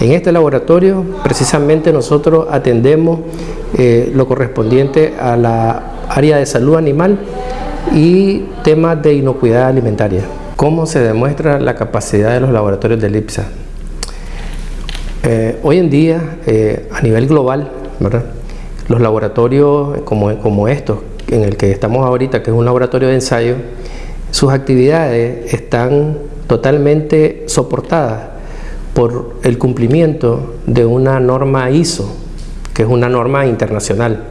En este laboratorio precisamente nosotros atendemos eh, lo correspondiente a la área de salud animal y temas de inocuidad alimentaria. ¿Cómo se demuestra la capacidad de los laboratorios de LIPSA? Eh, hoy en día, eh, a nivel global, los laboratorios como, como estos, en el que estamos ahorita, que es un laboratorio de ensayo, sus actividades están totalmente soportadas por el cumplimiento de una norma ISO, que es una norma internacional,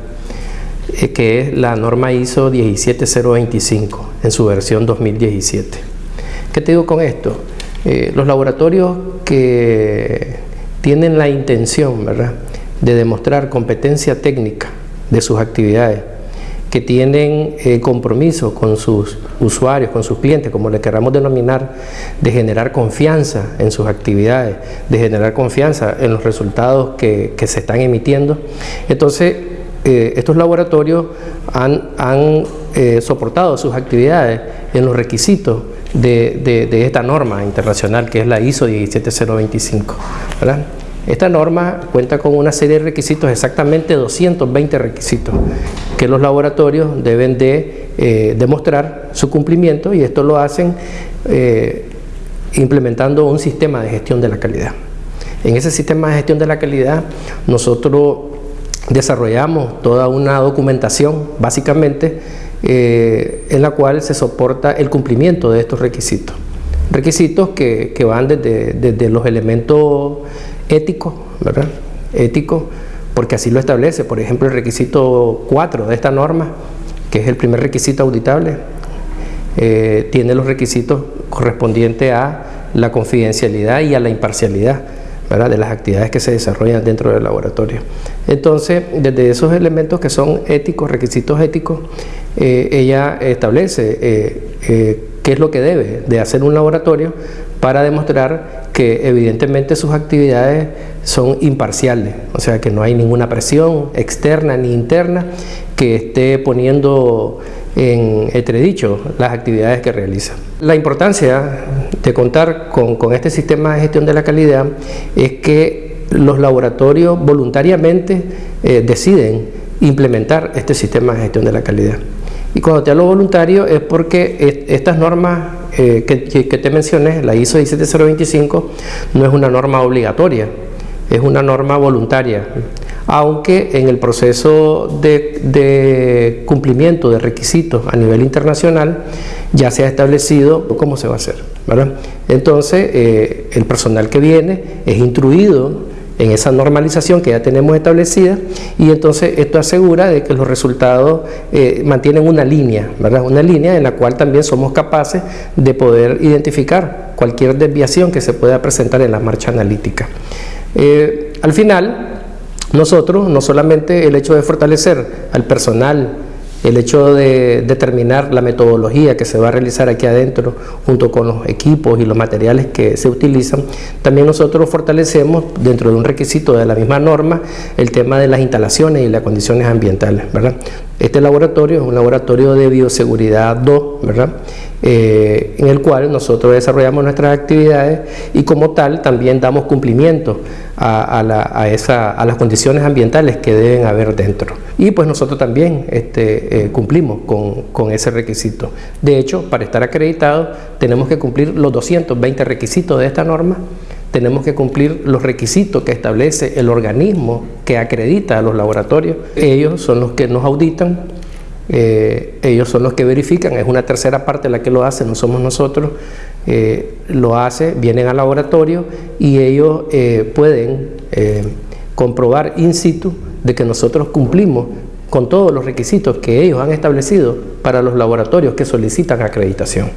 eh, que es la norma ISO 17025 en su versión 2017. ¿Qué te digo con esto? Eh, los laboratorios que tienen la intención ¿verdad? de demostrar competencia técnica de sus actividades que tienen eh, compromiso con sus usuarios, con sus clientes, como le queramos denominar, de generar confianza en sus actividades, de generar confianza en los resultados que, se están emitiendo. Entonces, eh, estos laboratorios han, eh, soportado sus actividades en los requisitos de, esta norma internacional que es la ISO 17025. ¿verdad? Esta norma cuenta con una serie de requisitos, exactamente 220 requisitos, que los laboratorios deben de eh, demostrar su cumplimiento y esto lo hacen eh, implementando un sistema de gestión de la calidad. En ese sistema de gestión de la calidad nosotros desarrollamos toda una documentación básicamente eh, en la cual se soporta el cumplimiento de estos requisitos. Requisitos que, van desde, desde los elementos ético, ¿verdad? Ético, porque así lo establece, por ejemplo, el requisito 4 de esta norma, que es el primer requisito auditable, eh, tiene los requisitos correspondientes a la confidencialidad y a la imparcialidad ¿verdad? de las actividades que se desarrollan dentro del laboratorio. Entonces, desde esos elementos que son éticos, requisitos éticos, eh, ella establece eh, qué es lo que debe de hacer un laboratorio para demostrar que evidentemente sus actividades son imparciales, o sea que no hay ninguna presión externa ni interna que esté poniendo en entredicho las actividades que realiza. La importancia de contar con, este sistema de gestión de la calidad es que los laboratorios voluntariamente eh, deciden implementar este sistema de gestión de la calidad. Y cuando te hablo voluntario es porque estas normas eh, que, te mencioné, la ISO 17025, no es una norma obligatoria, es una norma voluntaria, aunque en el proceso de, cumplimiento de requisitos a nivel internacional ya se ha establecido cómo se va a hacer. Entonces, eh, el personal que viene es instruido en esa normalización que ya tenemos establecida y entonces esto asegura de que los resultados eh, mantienen una línea, ¿verdad? Una línea en la cual también somos capaces de poder identificar cualquier desviación que se pueda presentar en la marcha analítica. Eh, al final, nosotros, no solamente el hecho de fortalecer al personal el hecho de determinar la metodología que se va a realizar aquí adentro junto con los equipos y los materiales que se utilizan, también nosotros fortalecemos dentro de un requisito de la misma norma el tema de las instalaciones y las condiciones ambientales. ¿verdad? Este laboratorio es un laboratorio de bioseguridad 2, ¿verdad? Eh, en el cual nosotros desarrollamos nuestras actividades y como tal también damos cumplimiento a, las condiciones ambientales que deben haber dentro. Y pues nosotros también este, eh, cumplimos con, con, ese requisito. De hecho, para estar acreditado tenemos que cumplir los 220 requisitos de esta norma, tenemos que cumplir los requisitos que establece el organismo que acredita a los laboratorios. Ellos son los que nos auditan, eh, ellos son los que verifican, es una tercera parte la que lo hace, no somos nosotros, eh, lo hace, vienen al laboratorio y ellos eh, pueden comprobar in situ de que nosotros cumplimos con todos los requisitos que ellos han establecido para los laboratorios que solicitan acreditación.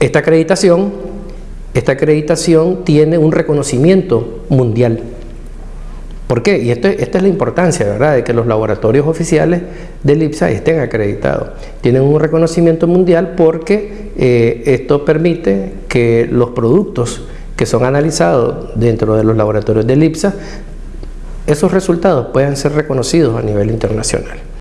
Esta acreditación, esta acreditación tiene un reconocimiento mundial. ¿Por qué? Y esta es la importancia, ¿verdad?, de que los laboratorios oficiales del IPSA estén acreditados. Tienen un reconocimiento mundial porque eh, esto permite que los productos que son analizados dentro de los laboratorios del IPSA, esos resultados puedan ser reconocidos a nivel internacional.